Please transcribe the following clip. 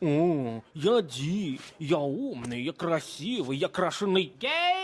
О, я Ди, я умный, я красивый, я крашеный гей.